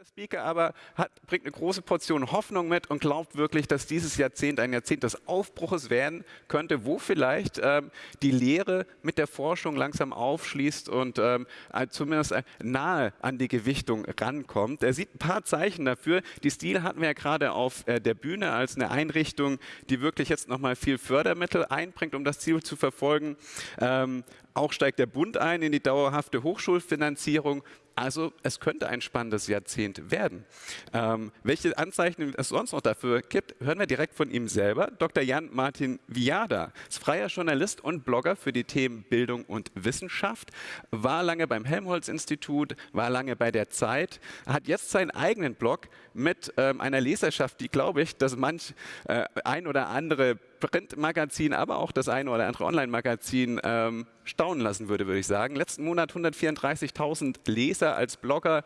der Speaker aber hat, bringt eine große Portion Hoffnung mit und glaubt wirklich, dass dieses Jahrzehnt ein Jahrzehnt des Aufbruches werden könnte, wo vielleicht ähm, die Lehre mit der Forschung langsam aufschließt und ähm, äh, zumindest äh, nahe an die Gewichtung rankommt. Er sieht ein paar Zeichen dafür. Die Stil hatten wir ja gerade auf äh, der Bühne als eine Einrichtung, die wirklich jetzt nochmal viel Fördermittel einbringt, um das Ziel zu verfolgen. Ähm, auch steigt der Bund ein in die dauerhafte Hochschulfinanzierung. Also es könnte ein spannendes Jahrzehnt werden. Ähm, welche Anzeichen es sonst noch dafür gibt, hören wir direkt von ihm selber. Dr. Jan Martin Viada ist freier Journalist und Blogger für die Themen Bildung und Wissenschaft, war lange beim Helmholtz-Institut, war lange bei der Zeit, hat jetzt seinen eigenen Blog mit ähm, einer Leserschaft, die, glaube ich, dass manch äh, ein oder andere Printmagazin, aber auch das eine oder andere Online-Magazin ähm, staunen lassen würde, würde ich sagen. Letzten Monat 134.000 Leser als Blogger.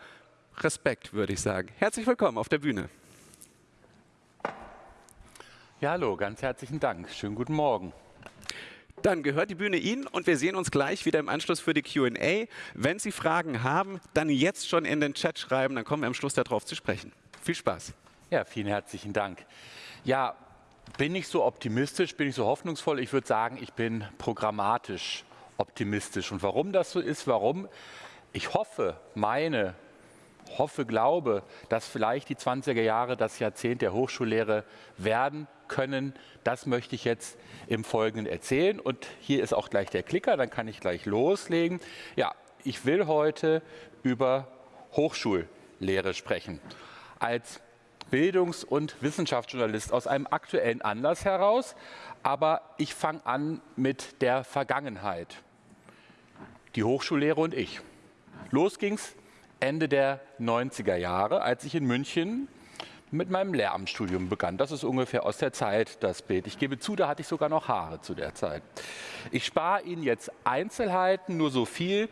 Respekt, würde ich sagen. Herzlich willkommen auf der Bühne. Ja, hallo, ganz herzlichen Dank. Schönen guten Morgen. Dann gehört die Bühne Ihnen und wir sehen uns gleich wieder im Anschluss für die QA. Wenn Sie Fragen haben, dann jetzt schon in den Chat schreiben, dann kommen wir am Schluss darauf zu sprechen. Viel Spaß. Ja, vielen herzlichen Dank. Ja, bin ich so optimistisch, bin ich so hoffnungsvoll? Ich würde sagen, ich bin programmatisch optimistisch. Und warum das so ist, warum? Ich hoffe, meine, hoffe, glaube, dass vielleicht die 20er Jahre das Jahrzehnt der Hochschullehre werden können. Das möchte ich jetzt im Folgenden erzählen. Und hier ist auch gleich der Klicker, dann kann ich gleich loslegen. Ja, ich will heute über Hochschullehre sprechen. Als Bildungs- und Wissenschaftsjournalist aus einem aktuellen Anlass heraus, aber ich fange an mit der Vergangenheit. Die Hochschullehre und ich. Los ging's Ende der 90er Jahre, als ich in München mit meinem Lehramtsstudium begann. Das ist ungefähr aus der Zeit das Bild. Ich gebe zu, da hatte ich sogar noch Haare zu der Zeit. Ich spare Ihnen jetzt Einzelheiten, nur so viel.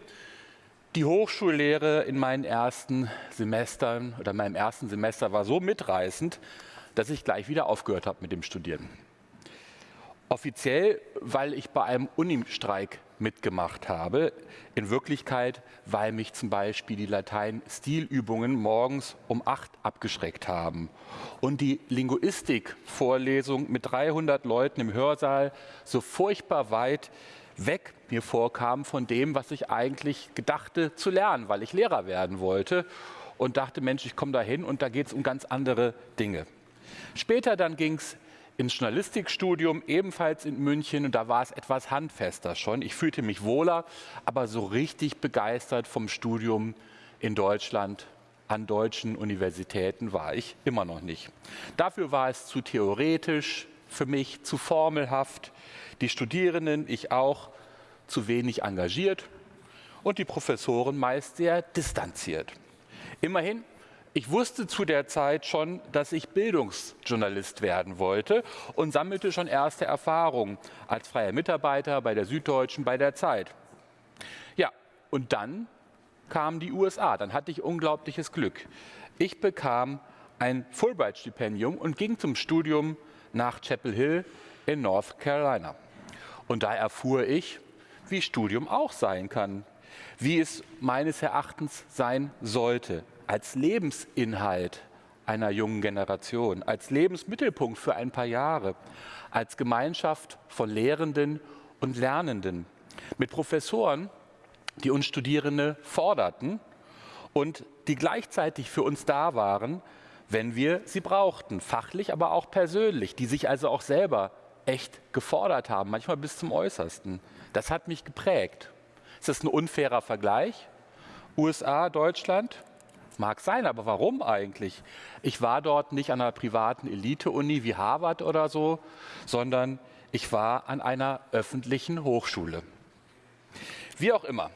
Die Hochschullehre in meinen ersten Semestern oder meinem ersten Semester war so mitreißend, dass ich gleich wieder aufgehört habe mit dem Studieren. Offiziell, weil ich bei einem Unistreik mitgemacht habe. In Wirklichkeit, weil mich zum Beispiel die Latein-Stilübungen morgens um acht abgeschreckt haben. Und die Linguistik-Vorlesung mit 300 Leuten im Hörsaal so furchtbar weit weg mir vorkam von dem, was ich eigentlich gedachte zu lernen, weil ich Lehrer werden wollte und dachte, Mensch, ich komme da hin und da geht es um ganz andere Dinge. Später dann ging es ins Journalistikstudium, ebenfalls in München, und da war es etwas handfester schon. Ich fühlte mich wohler, aber so richtig begeistert vom Studium in Deutschland an deutschen Universitäten war ich immer noch nicht. Dafür war es zu theoretisch, für mich zu formelhaft die Studierenden, ich auch, zu wenig engagiert und die Professoren meist sehr distanziert. Immerhin, ich wusste zu der Zeit schon, dass ich Bildungsjournalist werden wollte und sammelte schon erste Erfahrungen als freier Mitarbeiter bei der Süddeutschen, bei der Zeit. Ja, und dann kamen die USA. Dann hatte ich unglaubliches Glück. Ich bekam ein Fulbright-Stipendium und ging zum Studium nach Chapel Hill in North Carolina. Und da erfuhr ich, wie Studium auch sein kann, wie es meines Erachtens sein sollte, als Lebensinhalt einer jungen Generation, als Lebensmittelpunkt für ein paar Jahre, als Gemeinschaft von Lehrenden und Lernenden, mit Professoren, die uns Studierende forderten und die gleichzeitig für uns da waren, wenn wir sie brauchten, fachlich, aber auch persönlich, die sich also auch selber echt gefordert haben, manchmal bis zum Äußersten. Das hat mich geprägt. Ist das ein unfairer Vergleich? USA, Deutschland? Mag sein, aber warum eigentlich? Ich war dort nicht an einer privaten Elite-Uni wie Harvard oder so, sondern ich war an einer öffentlichen Hochschule. Wie auch immer.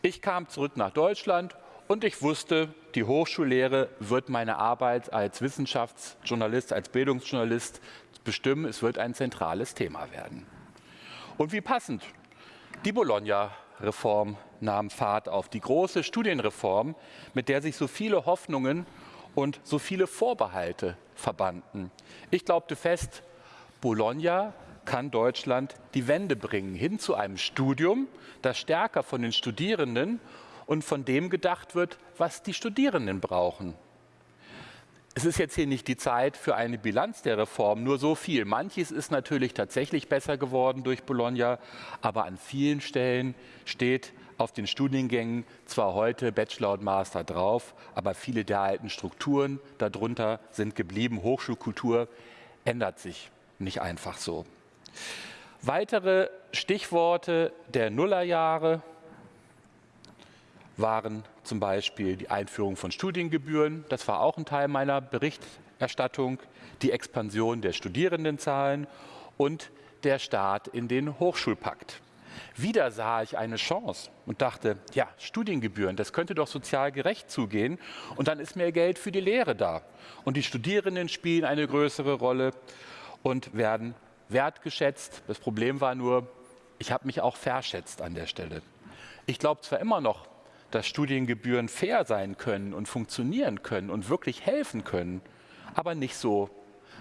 Ich kam zurück nach Deutschland und ich wusste, die Hochschullehre wird meine Arbeit als Wissenschaftsjournalist, als Bildungsjournalist bestimmen. Es wird ein zentrales Thema werden. Und wie passend, die Bologna-Reform nahm Fahrt auf, die große Studienreform, mit der sich so viele Hoffnungen und so viele Vorbehalte verbanden. Ich glaubte fest, Bologna kann Deutschland die Wende bringen, hin zu einem Studium, das stärker von den Studierenden und von dem gedacht wird, was die Studierenden brauchen. Es ist jetzt hier nicht die Zeit für eine Bilanz der Reform, nur so viel. Manches ist natürlich tatsächlich besser geworden durch Bologna, aber an vielen Stellen steht auf den Studiengängen zwar heute Bachelor und Master drauf, aber viele der alten Strukturen darunter sind geblieben. Hochschulkultur ändert sich nicht einfach so. Weitere Stichworte der Nullerjahre waren zum Beispiel die Einführung von Studiengebühren. Das war auch ein Teil meiner Berichterstattung. Die Expansion der Studierendenzahlen und der Start in den Hochschulpakt. Wieder sah ich eine Chance und dachte, ja, Studiengebühren, das könnte doch sozial gerecht zugehen und dann ist mehr Geld für die Lehre da. Und die Studierenden spielen eine größere Rolle und werden wertgeschätzt. Das Problem war nur, ich habe mich auch verschätzt an der Stelle. Ich glaube zwar immer noch, dass Studiengebühren fair sein können und funktionieren können und wirklich helfen können, aber nicht so,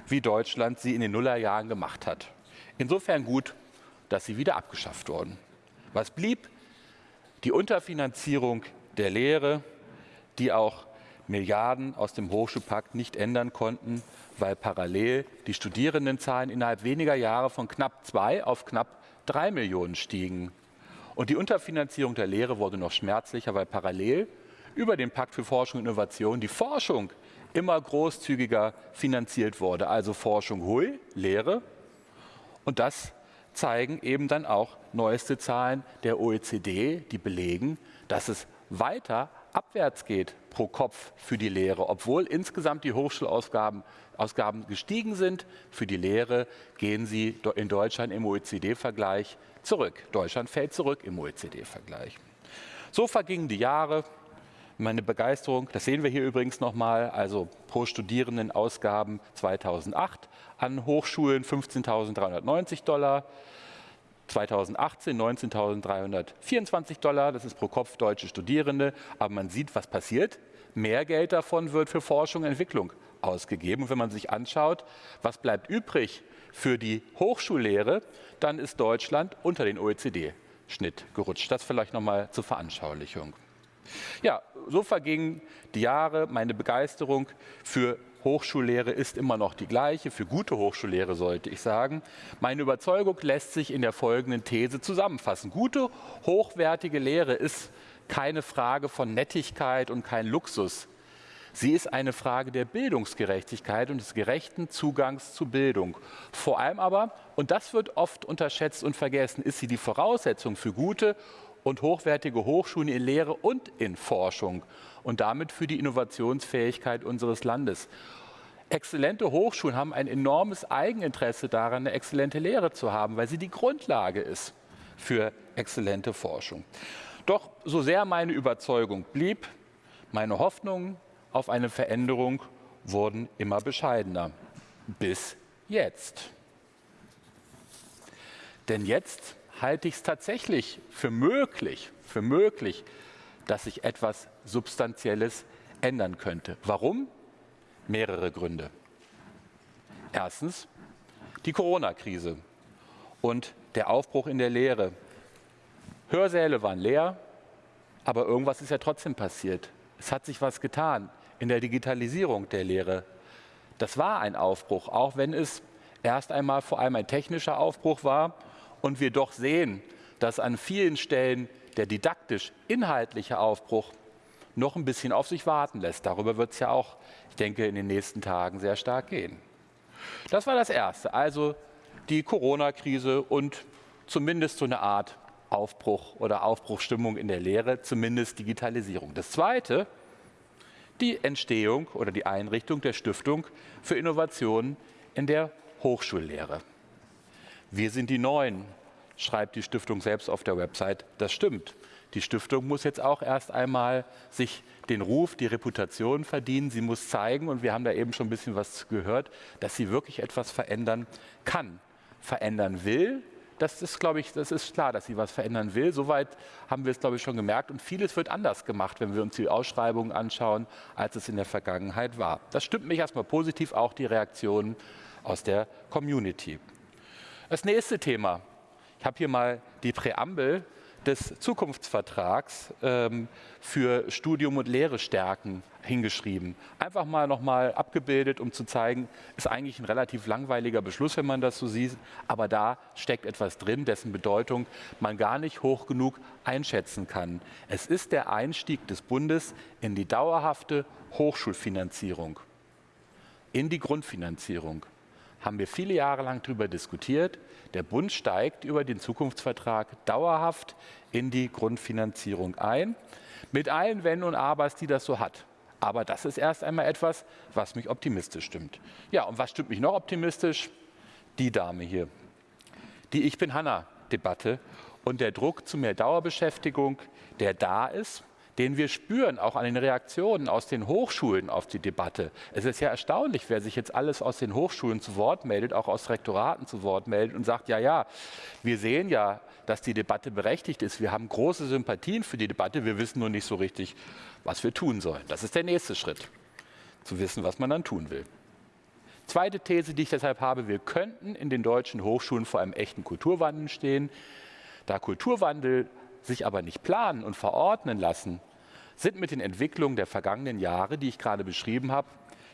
wie Deutschland sie in den Nullerjahren gemacht hat. Insofern gut, dass sie wieder abgeschafft wurden. Was blieb? Die Unterfinanzierung der Lehre, die auch Milliarden aus dem Hochschulpakt nicht ändern konnten, weil parallel die Studierendenzahlen innerhalb weniger Jahre von knapp zwei auf knapp drei Millionen stiegen. Und die Unterfinanzierung der Lehre wurde noch schmerzlicher, weil parallel über den Pakt für Forschung und Innovation die Forschung immer großzügiger finanziert wurde. Also Forschung hui, Lehre. Und das zeigen eben dann auch neueste Zahlen der OECD, die belegen, dass es weiter abwärts geht pro Kopf für die Lehre. Obwohl insgesamt die Hochschulausgaben Ausgaben gestiegen sind, für die Lehre gehen sie in Deutschland im OECD-Vergleich zurück. Deutschland fällt zurück im OECD-Vergleich. So vergingen die Jahre. Meine Begeisterung, das sehen wir hier übrigens nochmal, also pro Studierenden Ausgaben 2008 an Hochschulen 15.390 Dollar, 2018 19.324 Dollar, das ist pro Kopf deutsche Studierende, aber man sieht, was passiert. Mehr Geld davon wird für Forschung und Entwicklung ausgegeben. Und wenn man sich anschaut, was bleibt übrig für die Hochschullehre, dann ist Deutschland unter den OECD-Schnitt gerutscht. Das vielleicht nochmal zur Veranschaulichung. Ja, so vergingen die Jahre. Meine Begeisterung für Hochschullehre ist immer noch die gleiche, für gute Hochschullehre sollte ich sagen. Meine Überzeugung lässt sich in der folgenden These zusammenfassen. Gute, hochwertige Lehre ist keine Frage von Nettigkeit und kein Luxus. Sie ist eine Frage der Bildungsgerechtigkeit und des gerechten Zugangs zu Bildung. Vor allem aber, und das wird oft unterschätzt und vergessen, ist sie die Voraussetzung für gute und hochwertige Hochschulen in Lehre und in Forschung und damit für die Innovationsfähigkeit unseres Landes. Exzellente Hochschulen haben ein enormes Eigeninteresse daran, eine exzellente Lehre zu haben, weil sie die Grundlage ist für exzellente Forschung. Doch so sehr meine Überzeugung blieb, meine Hoffnungen, auf eine Veränderung wurden immer bescheidener. Bis jetzt. Denn jetzt halte ich es tatsächlich für möglich, für möglich, dass sich etwas Substanzielles ändern könnte. Warum? Mehrere Gründe. Erstens die Corona-Krise und der Aufbruch in der Lehre. Hörsäle waren leer, aber irgendwas ist ja trotzdem passiert. Es hat sich was getan in der Digitalisierung der Lehre. Das war ein Aufbruch, auch wenn es erst einmal vor allem ein technischer Aufbruch war und wir doch sehen, dass an vielen Stellen der didaktisch-inhaltliche Aufbruch noch ein bisschen auf sich warten lässt. Darüber wird es ja auch, ich denke, in den nächsten Tagen sehr stark gehen. Das war das Erste, also die Corona-Krise und zumindest so eine Art Aufbruch oder Aufbruchstimmung in der Lehre, zumindest Digitalisierung. Das Zweite die Entstehung oder die Einrichtung der Stiftung für Innovationen in der Hochschullehre. Wir sind die Neuen, schreibt die Stiftung selbst auf der Website. Das stimmt. Die Stiftung muss jetzt auch erst einmal sich den Ruf, die Reputation verdienen. Sie muss zeigen, und wir haben da eben schon ein bisschen was gehört, dass sie wirklich etwas verändern kann, verändern will das ist, glaube ich, das ist klar, dass sie was verändern will. Soweit haben wir es, glaube ich, schon gemerkt. Und vieles wird anders gemacht, wenn wir uns die Ausschreibungen anschauen, als es in der Vergangenheit war. Das stimmt mich erstmal positiv, auch die Reaktionen aus der Community. Das nächste Thema. Ich habe hier mal die Präambel des Zukunftsvertrags ähm, für Studium und Lehre stärken hingeschrieben. Einfach mal nochmal abgebildet, um zu zeigen, ist eigentlich ein relativ langweiliger Beschluss, wenn man das so sieht, aber da steckt etwas drin, dessen Bedeutung man gar nicht hoch genug einschätzen kann. Es ist der Einstieg des Bundes in die dauerhafte Hochschulfinanzierung, in die Grundfinanzierung haben wir viele Jahre lang darüber diskutiert. Der Bund steigt über den Zukunftsvertrag dauerhaft in die Grundfinanzierung ein, mit allen Wenn und Abers, die das so hat. Aber das ist erst einmal etwas, was mich optimistisch stimmt. Ja, und was stimmt mich noch optimistisch? Die Dame hier. Die Ich bin Hanna-Debatte und der Druck zu mehr Dauerbeschäftigung, der da ist den wir spüren, auch an den Reaktionen aus den Hochschulen auf die Debatte. Es ist ja erstaunlich, wer sich jetzt alles aus den Hochschulen zu Wort meldet, auch aus Rektoraten zu Wort meldet und sagt, ja, ja, wir sehen ja, dass die Debatte berechtigt ist. Wir haben große Sympathien für die Debatte, wir wissen nur nicht so richtig, was wir tun sollen. Das ist der nächste Schritt, zu wissen, was man dann tun will. Zweite These, die ich deshalb habe, wir könnten in den deutschen Hochschulen vor einem echten Kulturwandel stehen. Da Kulturwandel sich aber nicht planen und verordnen lassen, sind mit den Entwicklungen der vergangenen Jahre, die ich gerade beschrieben habe,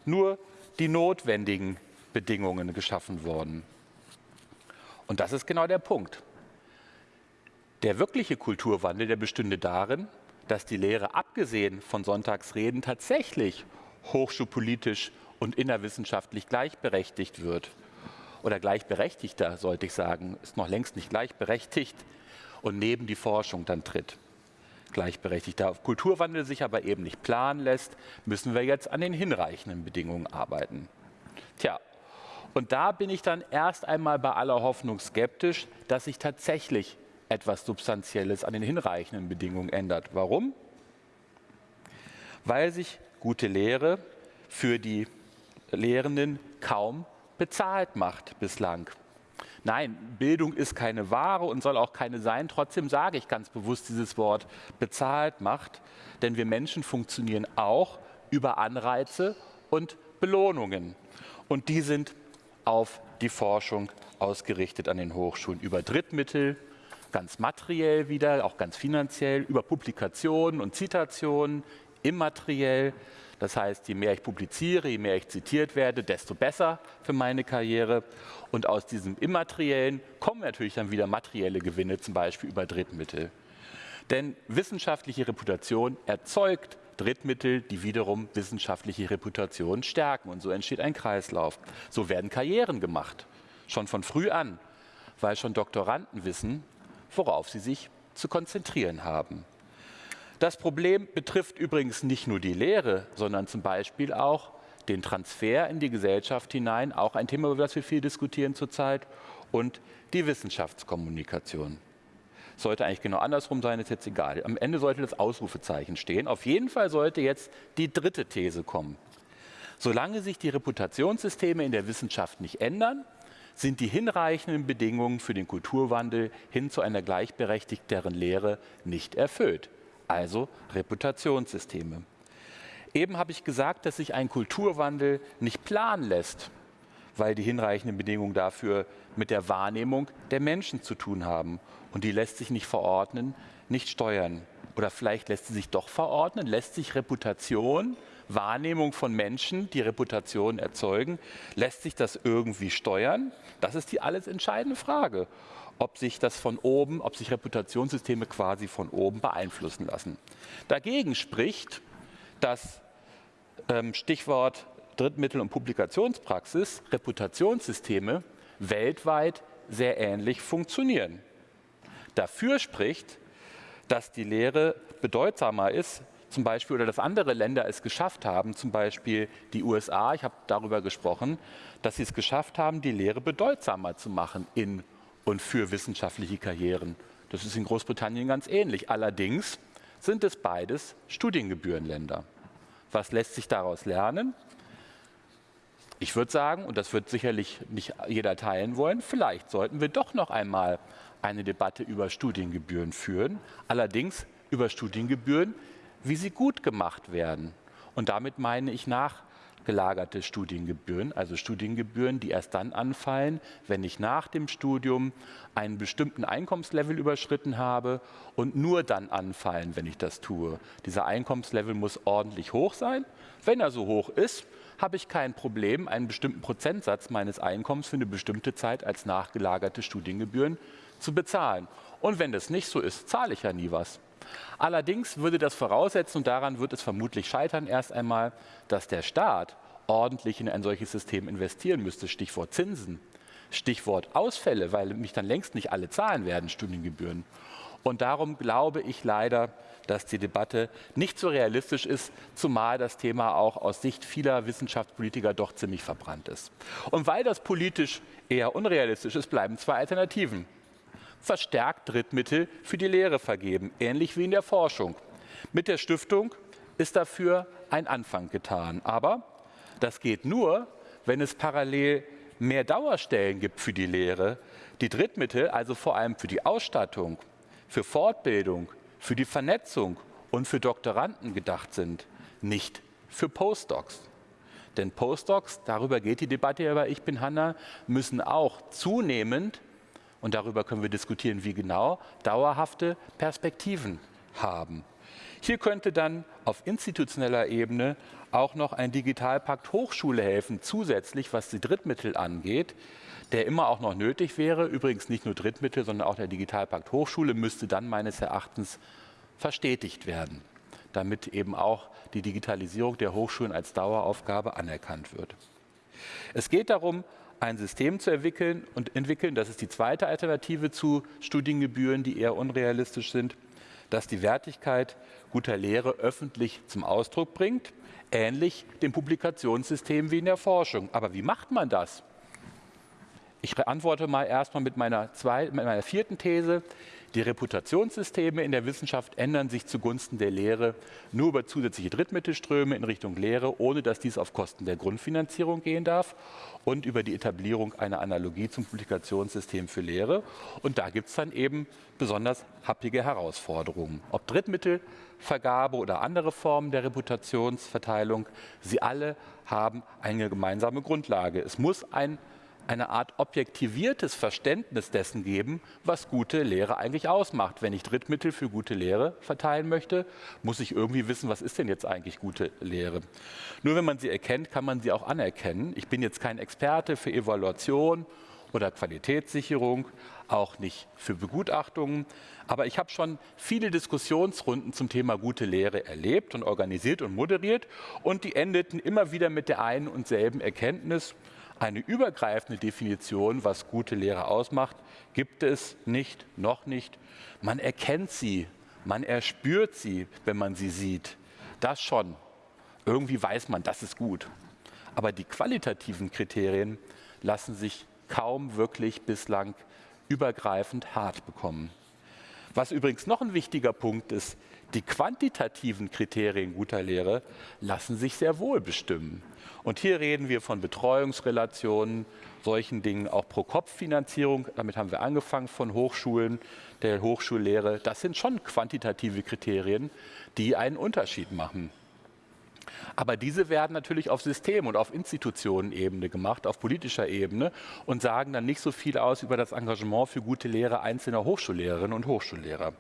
nur die notwendigen Bedingungen geschaffen worden. Und das ist genau der Punkt. Der wirkliche Kulturwandel, der bestünde darin, dass die Lehre abgesehen von Sonntagsreden tatsächlich hochschulpolitisch und innerwissenschaftlich gleichberechtigt wird. Oder gleichberechtigter, sollte ich sagen, ist noch längst nicht gleichberechtigt und neben die Forschung dann tritt. Gleichberechtigt. Da Kulturwandel sich aber eben nicht planen lässt, müssen wir jetzt an den hinreichenden Bedingungen arbeiten. Tja, und da bin ich dann erst einmal bei aller Hoffnung skeptisch, dass sich tatsächlich etwas Substanzielles an den hinreichenden Bedingungen ändert. Warum? Weil sich gute Lehre für die Lehrenden kaum bezahlt macht bislang. Nein, Bildung ist keine Ware und soll auch keine sein. Trotzdem sage ich ganz bewusst dieses Wort bezahlt macht, denn wir Menschen funktionieren auch über Anreize und Belohnungen. Und die sind auf die Forschung ausgerichtet an den Hochschulen über Drittmittel, ganz materiell wieder, auch ganz finanziell, über Publikationen und Zitationen, immateriell. Das heißt, je mehr ich publiziere, je mehr ich zitiert werde, desto besser für meine Karriere. Und aus diesem Immateriellen kommen natürlich dann wieder materielle Gewinne, zum Beispiel über Drittmittel. Denn wissenschaftliche Reputation erzeugt Drittmittel, die wiederum wissenschaftliche Reputation stärken. Und so entsteht ein Kreislauf. So werden Karrieren gemacht, schon von früh an, weil schon Doktoranden wissen, worauf sie sich zu konzentrieren haben. Das Problem betrifft übrigens nicht nur die Lehre, sondern zum Beispiel auch den Transfer in die Gesellschaft hinein, auch ein Thema, über das wir viel diskutieren zurzeit, und die Wissenschaftskommunikation. Sollte eigentlich genau andersrum sein, ist jetzt egal. Am Ende sollte das Ausrufezeichen stehen. Auf jeden Fall sollte jetzt die dritte These kommen. Solange sich die Reputationssysteme in der Wissenschaft nicht ändern, sind die hinreichenden Bedingungen für den Kulturwandel hin zu einer gleichberechtigteren Lehre nicht erfüllt also Reputationssysteme. Eben habe ich gesagt, dass sich ein Kulturwandel nicht planen lässt, weil die hinreichenden Bedingungen dafür mit der Wahrnehmung der Menschen zu tun haben. Und die lässt sich nicht verordnen, nicht steuern. Oder vielleicht lässt sie sich doch verordnen, lässt sich Reputation, Wahrnehmung von Menschen, die Reputation erzeugen, lässt sich das irgendwie steuern? Das ist die alles entscheidende Frage ob sich das von oben, ob sich Reputationssysteme quasi von oben beeinflussen lassen. Dagegen spricht das ähm, Stichwort Drittmittel- und Publikationspraxis, Reputationssysteme weltweit sehr ähnlich funktionieren. Dafür spricht, dass die Lehre bedeutsamer ist, zum Beispiel, oder dass andere Länder es geschafft haben, zum Beispiel die USA, ich habe darüber gesprochen, dass sie es geschafft haben, die Lehre bedeutsamer zu machen in und für wissenschaftliche Karrieren. Das ist in Großbritannien ganz ähnlich. Allerdings sind es beides Studiengebührenländer. Was lässt sich daraus lernen? Ich würde sagen, und das wird sicherlich nicht jeder teilen wollen, vielleicht sollten wir doch noch einmal eine Debatte über Studiengebühren führen, allerdings über Studiengebühren, wie sie gut gemacht werden. Und damit meine ich nach gelagerte Studiengebühren, also Studiengebühren, die erst dann anfallen, wenn ich nach dem Studium einen bestimmten Einkommenslevel überschritten habe und nur dann anfallen, wenn ich das tue. Dieser Einkommenslevel muss ordentlich hoch sein. Wenn er so hoch ist, habe ich kein Problem, einen bestimmten Prozentsatz meines Einkommens für eine bestimmte Zeit als nachgelagerte Studiengebühren zu bezahlen. Und wenn das nicht so ist, zahle ich ja nie was. Allerdings würde das voraussetzen, und daran wird es vermutlich scheitern erst einmal, dass der Staat ordentlich in ein solches System investieren müsste. Stichwort Zinsen, Stichwort Ausfälle, weil mich dann längst nicht alle zahlen werden, Studiengebühren. Und darum glaube ich leider, dass die Debatte nicht so realistisch ist, zumal das Thema auch aus Sicht vieler Wissenschaftspolitiker doch ziemlich verbrannt ist. Und weil das politisch eher unrealistisch ist, bleiben zwei Alternativen verstärkt Drittmittel für die Lehre vergeben, ähnlich wie in der Forschung. Mit der Stiftung ist dafür ein Anfang getan. Aber das geht nur, wenn es parallel mehr Dauerstellen gibt für die Lehre, die Drittmittel, also vor allem für die Ausstattung, für Fortbildung, für die Vernetzung und für Doktoranden gedacht sind, nicht für Postdocs. Denn Postdocs, darüber geht die Debatte über Ich bin Hanna, müssen auch zunehmend und darüber können wir diskutieren, wie genau, dauerhafte Perspektiven haben. Hier könnte dann auf institutioneller Ebene auch noch ein Digitalpakt Hochschule helfen, zusätzlich was die Drittmittel angeht, der immer auch noch nötig wäre. Übrigens nicht nur Drittmittel, sondern auch der Digitalpakt Hochschule müsste dann meines Erachtens verstetigt werden, damit eben auch die Digitalisierung der Hochschulen als Daueraufgabe anerkannt wird. Es geht darum, ein System zu entwickeln und entwickeln, das ist die zweite Alternative zu Studiengebühren, die eher unrealistisch sind, das die Wertigkeit guter Lehre öffentlich zum Ausdruck bringt, ähnlich dem Publikationssystem wie in der Forschung. Aber wie macht man das? Ich antworte mal erstmal mit meiner, zwei, mit meiner vierten These. Die Reputationssysteme in der Wissenschaft ändern sich zugunsten der Lehre nur über zusätzliche Drittmittelströme in Richtung Lehre, ohne dass dies auf Kosten der Grundfinanzierung gehen darf und über die Etablierung einer Analogie zum Publikationssystem für Lehre. Und da gibt es dann eben besonders happige Herausforderungen. Ob Drittmittelvergabe oder andere Formen der Reputationsverteilung, sie alle haben eine gemeinsame Grundlage. Es muss ein eine Art objektiviertes Verständnis dessen geben, was gute Lehre eigentlich ausmacht. Wenn ich Drittmittel für gute Lehre verteilen möchte, muss ich irgendwie wissen, was ist denn jetzt eigentlich gute Lehre. Nur wenn man sie erkennt, kann man sie auch anerkennen. Ich bin jetzt kein Experte für Evaluation oder Qualitätssicherung, auch nicht für Begutachtungen. Aber ich habe schon viele Diskussionsrunden zum Thema gute Lehre erlebt und organisiert und moderiert. Und die endeten immer wieder mit der einen und selben Erkenntnis, eine übergreifende Definition, was gute Lehre ausmacht, gibt es nicht, noch nicht. Man erkennt sie, man erspürt sie, wenn man sie sieht. Das schon. Irgendwie weiß man, das ist gut. Aber die qualitativen Kriterien lassen sich kaum wirklich bislang übergreifend hart bekommen. Was übrigens noch ein wichtiger Punkt ist, die quantitativen Kriterien guter Lehre lassen sich sehr wohl bestimmen. Und hier reden wir von Betreuungsrelationen, solchen Dingen, auch Pro-Kopf-Finanzierung. Damit haben wir angefangen von Hochschulen, der Hochschullehre. Das sind schon quantitative Kriterien, die einen Unterschied machen. Aber diese werden natürlich auf System- und auf Institutionenebene gemacht, auf politischer Ebene und sagen dann nicht so viel aus über das Engagement für gute Lehre einzelner Hochschullehrerinnen und Hochschullehrer.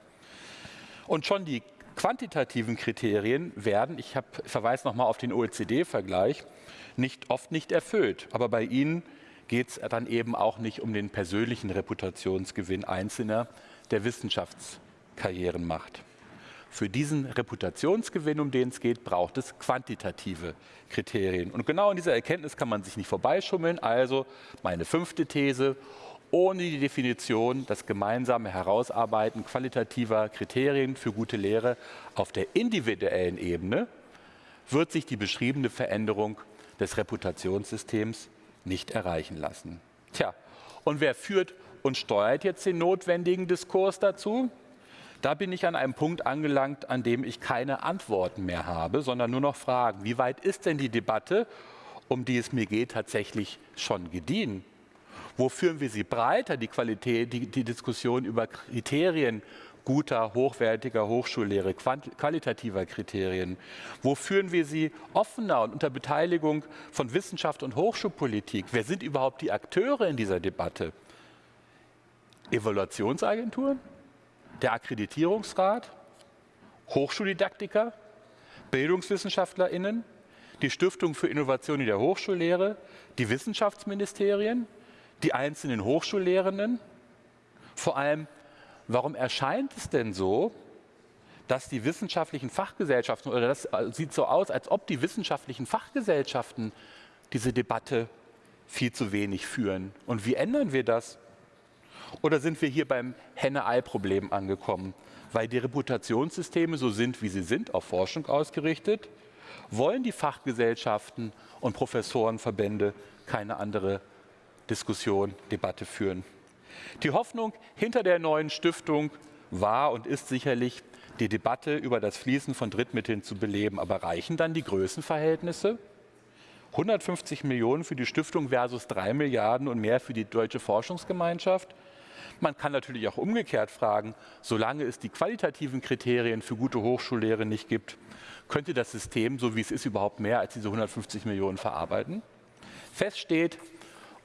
Und schon die quantitativen Kriterien werden, ich hab, verweise nochmal auf den OECD-Vergleich, nicht, oft nicht erfüllt. Aber bei ihnen geht es dann eben auch nicht um den persönlichen Reputationsgewinn Einzelner, der Wissenschaftskarrieren macht. Für diesen Reputationsgewinn, um den es geht, braucht es quantitative Kriterien. Und genau in dieser Erkenntnis kann man sich nicht vorbeischummeln. Also meine fünfte These, ohne die Definition, das gemeinsame Herausarbeiten qualitativer Kriterien für gute Lehre auf der individuellen Ebene, wird sich die beschriebene Veränderung des Reputationssystems nicht erreichen lassen. Tja, und wer führt und steuert jetzt den notwendigen Diskurs dazu? Da bin ich an einem Punkt angelangt, an dem ich keine Antworten mehr habe, sondern nur noch Fragen. Wie weit ist denn die Debatte, um die es mir geht, tatsächlich schon gediehen? Wo führen wir sie breiter, die Qualität, die, die Diskussion über Kriterien guter, hochwertiger Hochschullehre, qualitativer Kriterien? Wo führen wir sie offener und unter Beteiligung von Wissenschaft und Hochschulpolitik? Wer sind überhaupt die Akteure in dieser Debatte? Evaluationsagenturen? Der Akkreditierungsrat? Hochschuldidaktiker? BildungswissenschaftlerInnen? Die Stiftung für Innovation in der Hochschullehre? Die Wissenschaftsministerien? Die einzelnen Hochschullehrenden? Vor allem Warum erscheint es denn so, dass die wissenschaftlichen Fachgesellschaften, oder das sieht so aus, als ob die wissenschaftlichen Fachgesellschaften diese Debatte viel zu wenig führen? Und wie ändern wir das? Oder sind wir hier beim Henne-Ei-Problem angekommen? Weil die Reputationssysteme so sind, wie sie sind, auf Forschung ausgerichtet, wollen die Fachgesellschaften und Professorenverbände keine andere Diskussion, Debatte führen. Die Hoffnung hinter der neuen Stiftung war und ist sicherlich, die Debatte über das Fließen von Drittmitteln zu beleben. Aber reichen dann die Größenverhältnisse? 150 Millionen für die Stiftung versus 3 Milliarden und mehr für die deutsche Forschungsgemeinschaft? Man kann natürlich auch umgekehrt fragen, solange es die qualitativen Kriterien für gute Hochschullehre nicht gibt, könnte das System, so wie es ist, überhaupt mehr als diese 150 Millionen verarbeiten? Fest steht,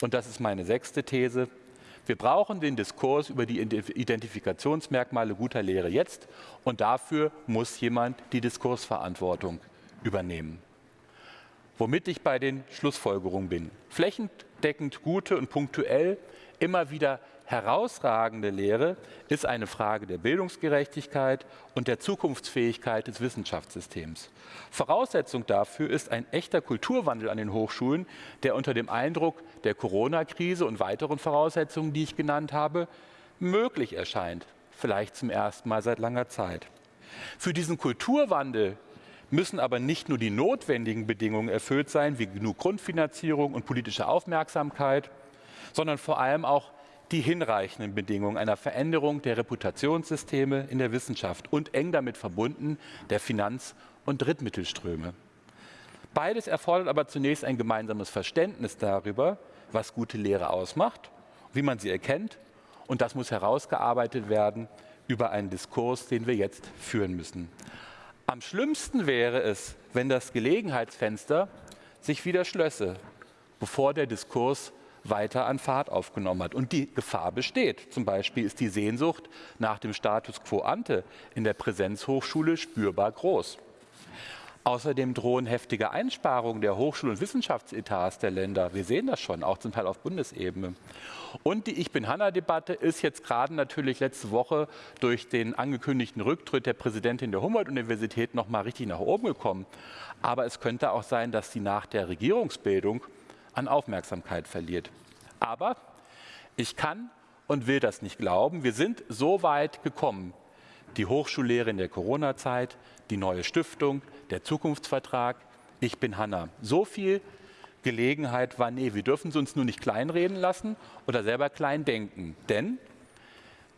und das ist meine sechste These, wir brauchen den Diskurs über die Identifikationsmerkmale guter Lehre jetzt und dafür muss jemand die Diskursverantwortung übernehmen. Womit ich bei den Schlussfolgerungen bin. Flächendeckend gute und punktuell immer wieder herausragende Lehre ist eine Frage der Bildungsgerechtigkeit und der Zukunftsfähigkeit des Wissenschaftssystems. Voraussetzung dafür ist ein echter Kulturwandel an den Hochschulen, der unter dem Eindruck der Corona-Krise und weiteren Voraussetzungen, die ich genannt habe, möglich erscheint, vielleicht zum ersten Mal seit langer Zeit. Für diesen Kulturwandel müssen aber nicht nur die notwendigen Bedingungen erfüllt sein, wie genug Grundfinanzierung und politische Aufmerksamkeit, sondern vor allem auch die hinreichenden Bedingungen einer Veränderung der Reputationssysteme in der Wissenschaft und eng damit verbunden der Finanz- und Drittmittelströme. Beides erfordert aber zunächst ein gemeinsames Verständnis darüber, was gute Lehre ausmacht, wie man sie erkennt und das muss herausgearbeitet werden über einen Diskurs, den wir jetzt führen müssen. Am schlimmsten wäre es, wenn das Gelegenheitsfenster sich wieder schlösse, bevor der Diskurs weiter an Fahrt aufgenommen hat. Und die Gefahr besteht. Zum Beispiel ist die Sehnsucht nach dem Status quo ante in der Präsenzhochschule spürbar groß. Außerdem drohen heftige Einsparungen der Hochschul- und Wissenschaftsetats der Länder. Wir sehen das schon, auch zum Teil auf Bundesebene. Und die Ich bin Hanna-Debatte ist jetzt gerade natürlich letzte Woche durch den angekündigten Rücktritt der Präsidentin der Humboldt-Universität noch mal richtig nach oben gekommen. Aber es könnte auch sein, dass sie nach der Regierungsbildung an Aufmerksamkeit verliert. Aber ich kann und will das nicht glauben. Wir sind so weit gekommen. Die Hochschullehre in der Corona-Zeit, die neue Stiftung, der Zukunftsvertrag. Ich bin Hanna. So viel Gelegenheit war, nee, wir dürfen es uns nur nicht kleinreden lassen oder selber klein denken. Denn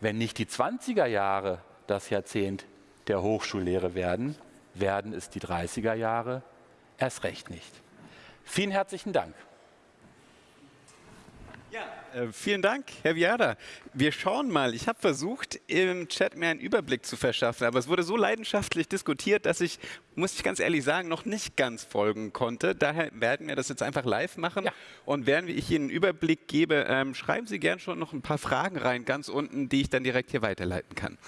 wenn nicht die 20er Jahre das Jahrzehnt der Hochschullehre werden, werden es die 30er Jahre erst recht nicht. Vielen herzlichen Dank. Äh, vielen Dank, Herr Viada. Wir schauen mal. Ich habe versucht, im Chat mir einen Überblick zu verschaffen, aber es wurde so leidenschaftlich diskutiert, dass ich, muss ich ganz ehrlich sagen, noch nicht ganz folgen konnte. Daher werden wir das jetzt einfach live machen. Ja. Und während ich Ihnen einen Überblick gebe, ähm, schreiben Sie gern schon noch ein paar Fragen rein, ganz unten, die ich dann direkt hier weiterleiten kann.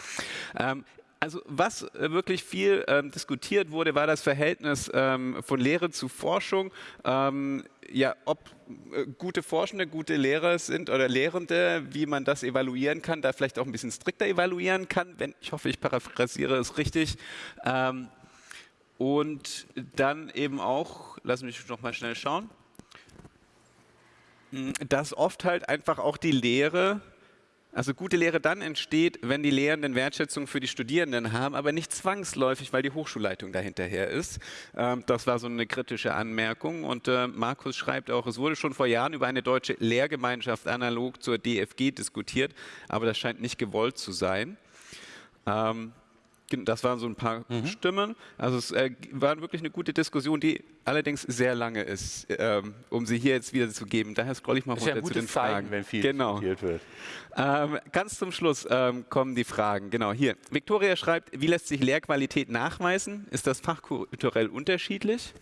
Ähm, also was äh, wirklich viel ähm, diskutiert wurde, war das Verhältnis ähm, von Lehre zu Forschung. Ähm, ja, ob äh, gute Forschende gute Lehrer sind oder Lehrende, wie man das evaluieren kann, da vielleicht auch ein bisschen strikter evaluieren kann. Wenn, ich hoffe, ich paraphrasiere es richtig. Ähm, und dann eben auch, lass mich noch mal schnell schauen, hm, dass oft halt einfach auch die Lehre also gute Lehre dann entsteht, wenn die Lehrenden Wertschätzung für die Studierenden haben, aber nicht zwangsläufig, weil die Hochschulleitung dahinterher ist. Ähm, das war so eine kritische Anmerkung. Und äh, Markus schreibt auch, es wurde schon vor Jahren über eine deutsche Lehrgemeinschaft analog zur DFG diskutiert, aber das scheint nicht gewollt zu sein. Ähm, Das waren so ein paar mhm. Stimmen. Also es äh, war wirklich eine gute Diskussion, die allerdings sehr lange ist, ähm, um sie hier jetzt wieder zu geben. Daher scroll ich mal runter ja zu den Zeichen, Fragen. wenn viel genau. wird. Ähm, ganz zum Schluss ähm, kommen die Fragen. Genau hier. Victoria schreibt, wie lässt sich Lehrqualität nachweisen? Ist das fachkulturell unterschiedlich?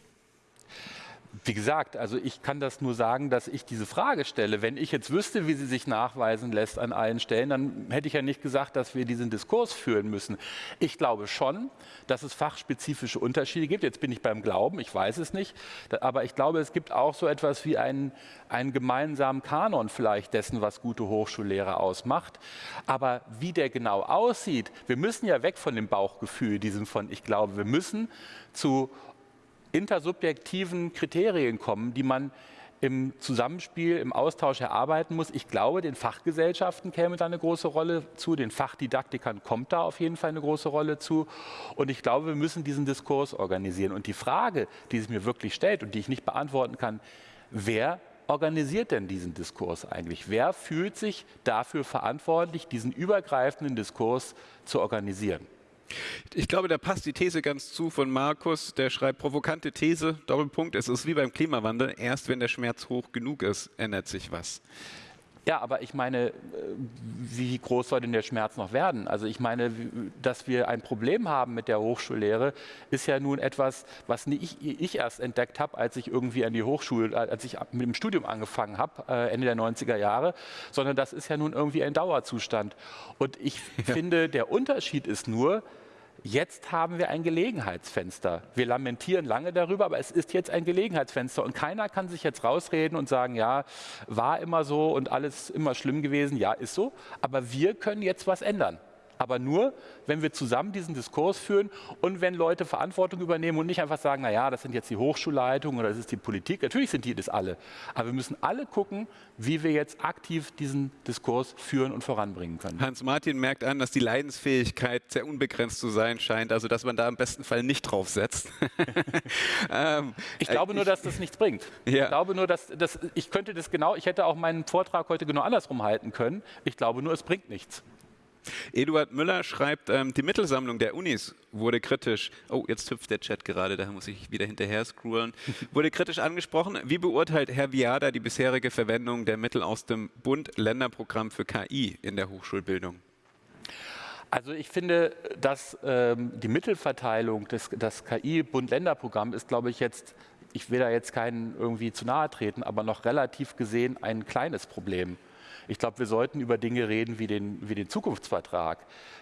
Wie gesagt, also ich kann das nur sagen, dass ich diese Frage stelle. Wenn ich jetzt wüsste, wie sie sich nachweisen lässt an allen Stellen, dann hätte ich ja nicht gesagt, dass wir diesen Diskurs führen müssen. Ich glaube schon, dass es fachspezifische Unterschiede gibt. Jetzt bin ich beim Glauben, ich weiß es nicht. Aber ich glaube, es gibt auch so etwas wie einen, einen gemeinsamen Kanon vielleicht dessen, was gute Hochschullehre ausmacht. Aber wie der genau aussieht, wir müssen ja weg von dem Bauchgefühl, diesem von ich glaube, wir müssen zu intersubjektiven Kriterien kommen, die man im Zusammenspiel, im Austausch erarbeiten muss. Ich glaube, den Fachgesellschaften käme da eine große Rolle zu, den Fachdidaktikern kommt da auf jeden Fall eine große Rolle zu. Und ich glaube, wir müssen diesen Diskurs organisieren. Und die Frage, die sich mir wirklich stellt und die ich nicht beantworten kann, wer organisiert denn diesen Diskurs eigentlich? Wer fühlt sich dafür verantwortlich, diesen übergreifenden Diskurs zu organisieren? Ich glaube, da passt die These ganz zu von Markus, der schreibt provokante These, Doppelpunkt, es ist wie beim Klimawandel, erst wenn der Schmerz hoch genug ist, ändert sich was. Ja, aber ich meine, äh, wie groß soll denn der Schmerz noch werden? Also ich meine, dass wir ein Problem haben mit der Hochschullehre, ist ja nun etwas, was ich erst entdeckt habe, als ich irgendwie an die Hochschule, äh, als ich mit dem Studium angefangen habe, äh, Ende der 90er Jahre, sondern das ist ja nun irgendwie ein Dauerzustand. Und ich ja. finde, der Unterschied ist nur, Jetzt haben wir ein Gelegenheitsfenster. Wir lamentieren lange darüber, aber es ist jetzt ein Gelegenheitsfenster und keiner kann sich jetzt rausreden und sagen, ja, war immer so und alles immer schlimm gewesen. Ja, ist so. Aber wir können jetzt was ändern aber nur, wenn wir zusammen diesen Diskurs führen und wenn Leute Verantwortung übernehmen und nicht einfach sagen, naja, das sind jetzt die Hochschulleitungen oder das ist die Politik. Natürlich sind die das alle. Aber wir müssen alle gucken, wie wir jetzt aktiv diesen Diskurs führen und voranbringen können. Hans-Martin merkt an, dass die Leidensfähigkeit sehr unbegrenzt zu sein scheint, also dass man da im besten Fall nicht drauf setzt. ähm, ich glaube nur, dass das nichts bringt. Ja. Ich glaube nur, dass, dass ich könnte das genau, ich hätte auch meinen Vortrag heute genau andersrum halten können. Ich glaube nur, es bringt nichts. Eduard Müller schreibt, ähm, die Mittelsammlung der Unis wurde kritisch, oh, jetzt hüpft der Chat gerade, da muss ich wieder hinterher scrollen, wurde kritisch angesprochen. Wie beurteilt Herr Viada die bisherige Verwendung der Mittel aus dem Bund-Länder-Programm für KI in der Hochschulbildung? Also ich finde, dass ähm, die Mittelverteilung des das KI-Bund-Länder-Programm ist, glaube ich, jetzt, ich will da jetzt keinen irgendwie zu nahe treten, aber noch relativ gesehen ein kleines Problem. Ich glaube, wir sollten über Dinge reden wie den, wie den Zukunftsvertrag.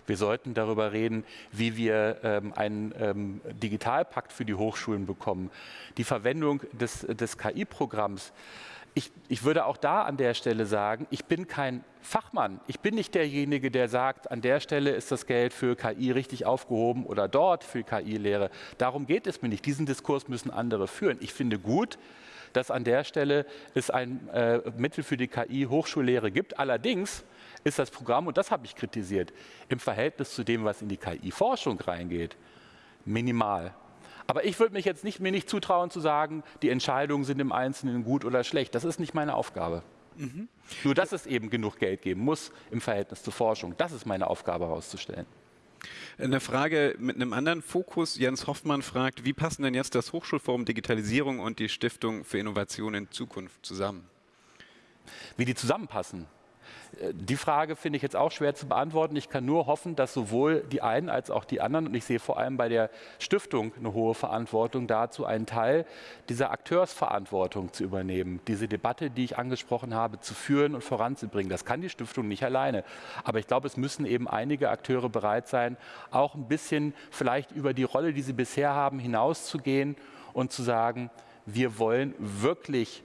Wir sollten darüber reden, wie wir ähm, einen ähm, Digitalpakt für die Hochschulen bekommen. Die Verwendung des, des KI-Programms. Ich, ich, würde auch da an der Stelle sagen, ich bin kein Fachmann. Ich bin nicht derjenige, der sagt, an der Stelle ist das Geld für KI richtig aufgehoben oder dort für KI-Lehre. Darum geht es mir nicht. Diesen Diskurs müssen andere führen. Ich finde gut, dass an der Stelle es ein äh, Mittel für die KI-Hochschullehre gibt. Allerdings ist das Programm, und das habe ich kritisiert, im Verhältnis zu dem, was in die KI-Forschung reingeht, minimal. Aber ich würde mich jetzt nicht, mir nicht zutrauen zu sagen, die Entscheidungen sind im Einzelnen gut oder schlecht. Das ist nicht meine Aufgabe. Mhm. Nur, dass es eben genug Geld geben muss im Verhältnis zur Forschung. Das ist meine Aufgabe herauszustellen. Eine Frage mit einem anderen Fokus. Jens Hoffmann fragt, wie passen denn jetzt das Hochschulforum Digitalisierung und die Stiftung für Innovation in Zukunft zusammen? Wie die zusammenpassen? Die Frage finde ich jetzt auch schwer zu beantworten. Ich kann nur hoffen, dass sowohl die einen als auch die anderen, und ich sehe vor allem bei der Stiftung eine hohe Verantwortung dazu, einen Teil dieser Akteursverantwortung zu übernehmen, diese Debatte, die ich angesprochen habe, zu führen und voranzubringen. Das kann die Stiftung nicht alleine. Aber ich glaube, es müssen eben einige Akteure bereit sein, auch ein bisschen vielleicht über die Rolle, die sie bisher haben, hinauszugehen und zu sagen, wir wollen wirklich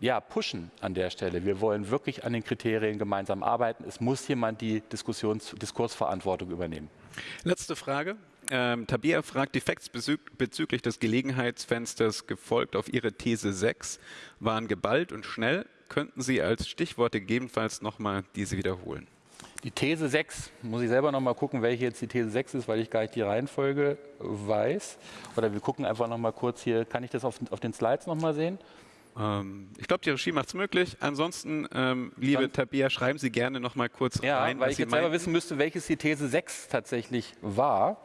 ja, pushen an der Stelle. Wir wollen wirklich an den Kriterien gemeinsam arbeiten. Es muss jemand die Diskussions Diskursverantwortung übernehmen. Letzte Frage. Ähm, Tabia fragt, die Facts bezüglich des Gelegenheitsfensters gefolgt auf Ihre These 6 waren geballt und schnell. Könnten Sie als Stichworte gegebenenfalls nochmal diese wiederholen? Die These 6, muss ich selber nochmal gucken, welche jetzt die These 6 ist, weil ich gar nicht die Reihenfolge weiß. Oder wir gucken einfach nochmal kurz hier, kann ich das auf, auf den Slides nochmal sehen? Ähm, ich glaube, die Regie macht es möglich. Ansonsten, ähm, liebe Dann- Tabea, schreiben Sie gerne noch mal kurz Ja, rein, weil was ich Sie jetzt selber meinen. wissen müsste, welches die These 6 tatsächlich war.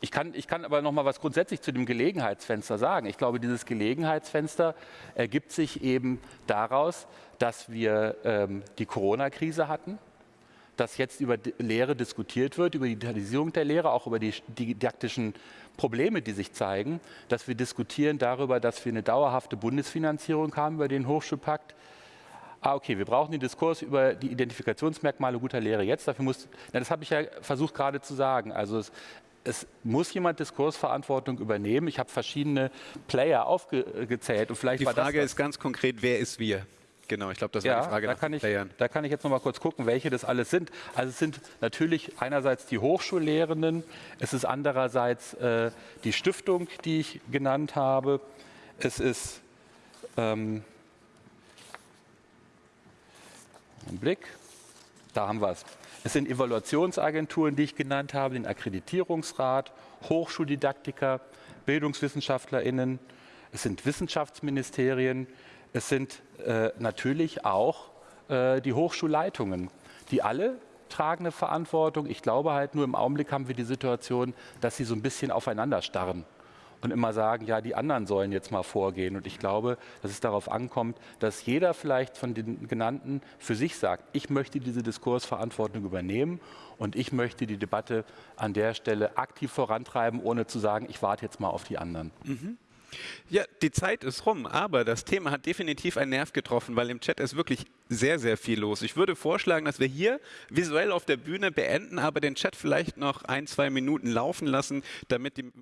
Ich kann, ich kann aber noch mal was grundsätzlich zu dem Gelegenheitsfenster sagen. Ich glaube, dieses Gelegenheitsfenster ergibt sich eben daraus, dass wir ähm, die Corona-Krise hatten, dass jetzt über Lehre diskutiert wird, über die Digitalisierung der Lehre, auch über die didaktischen Probleme, die sich zeigen, dass wir diskutieren darüber, dass wir eine dauerhafte Bundesfinanzierung haben über den Hochschulpakt. Ah, okay, wir brauchen den Diskurs über die Identifikationsmerkmale guter Lehre jetzt. Dafür muss, na, das habe ich ja versucht gerade zu sagen. Also es, es muss jemand Diskursverantwortung übernehmen. Ich habe verschiedene Player aufgezählt und vielleicht Die Frage das ist ganz konkret, wer ist wir? Genau, ich glaube, das war die Frage da kann, ich, Playern. da kann ich jetzt noch mal kurz gucken, welche das alles sind. Also es sind natürlich einerseits die Hochschullehrenden, es ist andererseits äh, die Stiftung, die ich genannt habe, es ist ähm, einen Blick, da haben wir es. Es sind Evaluationsagenturen, die ich genannt habe, den Akkreditierungsrat, Hochschuldidaktiker, BildungswissenschaftlerInnen, es sind Wissenschaftsministerien, es sind äh, natürlich auch äh, die Hochschulleitungen, die alle tragen eine Verantwortung. Ich glaube halt nur im Augenblick haben wir die Situation, dass sie so ein bisschen aufeinander starren und immer sagen, ja, die anderen sollen jetzt mal vorgehen. Und ich glaube, dass es darauf ankommt, dass jeder vielleicht von den genannten für sich sagt, ich möchte diese Diskursverantwortung übernehmen und ich möchte die Debatte an der Stelle aktiv vorantreiben, ohne zu sagen, ich warte jetzt mal auf die anderen. Ja, die Zeit ist rum, aber das Thema hat definitiv einen Nerv getroffen, weil im Chat ist wirklich sehr, sehr viel los. Ich würde vorschlagen, dass wir hier visuell auf der Bühne beenden, aber den Chat vielleicht noch ein, zwei Minuten laufen lassen, damit die